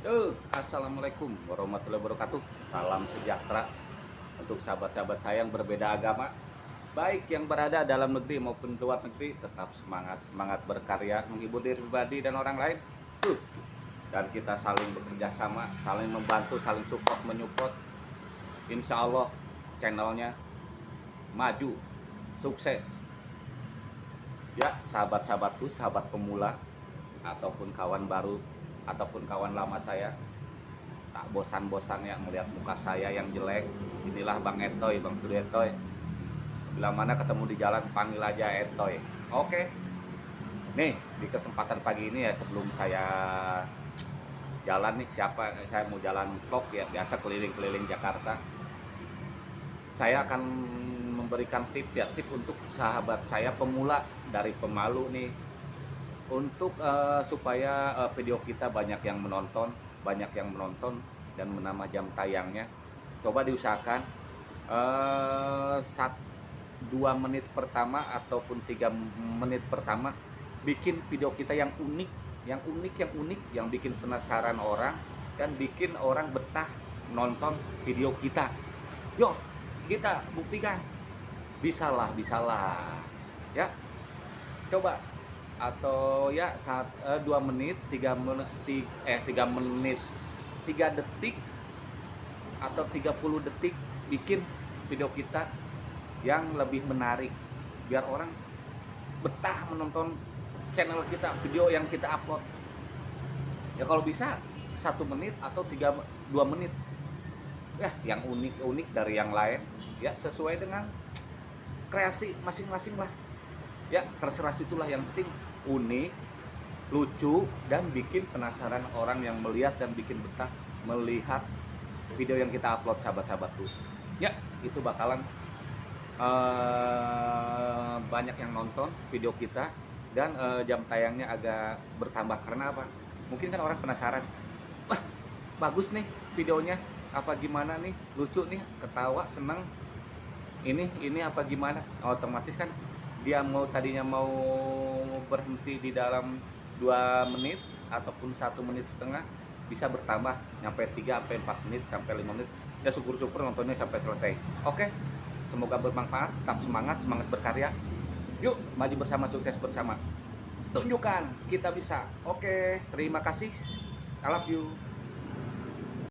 Assalamualaikum warahmatullahi wabarakatuh. Salam sejahtera Untuk sahabat-sahabat saya yang berbeda agama Baik yang berada dalam negeri maupun luar negeri Tetap semangat, semangat berkarya Menghibur diri pribadi dan orang lain. Dan kita saling bekerja sama Saling membantu, saling support, menyupport. Insya Allah channelnya Maju, sukses. Ya sahabat-sahabatku, sahabat pemula Ataupun kawan baru ataupun kawan lama saya tak bosan-bosannya melihat muka saya yang jelek. Inilah Bang Etoy, Bang Studio Etoy. Bila mana ketemu di jalan panggil aja Etoy. Oke. Nih di kesempatan pagi ini ya sebelum saya jalan nih siapa saya mau jalan vlog ya biasa keliling-keliling Jakarta. Saya akan memberikan tip ya tip untuk sahabat saya pemula dari pemalu nih untuk uh, supaya uh, video kita banyak yang menonton, banyak yang menonton dan menambah jam tayangnya, coba diusahakan uh, dua menit pertama ataupun tiga menit pertama bikin video kita yang unik, yang unik, yang unik, yang bikin penasaran orang dan bikin orang betah nonton video kita. Yuk, kita buktikan. Bisalah, bisalah. Ya. Coba atau ya saat eh, dua menit tiga menit eh tiga menit tiga detik atau 30 detik bikin video kita yang lebih menarik. Biar orang betah menonton channel kita video yang kita upload. Ya kalau bisa satu menit atau tiga dua menit. Ya yang unik unik dari yang lain ya sesuai dengan kreasi masing-masing lah ya terserah situlah yang penting unik, lucu, dan bikin penasaran orang yang melihat dan bikin betah melihat video yang kita upload sahabat-sahabatku. Ya, itu bakalan uh, banyak yang nonton video kita dan uh, jam tayangnya agak bertambah karena apa? Mungkin kan orang penasaran, wah bagus nih videonya, apa gimana nih, lucu nih, ketawa, seneng, ini ini apa gimana? Otomatis kan dia mau tadinya mau berhenti di dalam dua menit ataupun satu menit setengah bisa bertambah nyampe 3 sampai 4 menit sampai 5 menit. Ya syukur-syukur nontonnya sampai selesai. Oke semoga bermanfaat tetap semangat semangat berkarya. Yuk maju bersama sukses bersama. Tunjukkan kita bisa. Oke terima kasih. I love you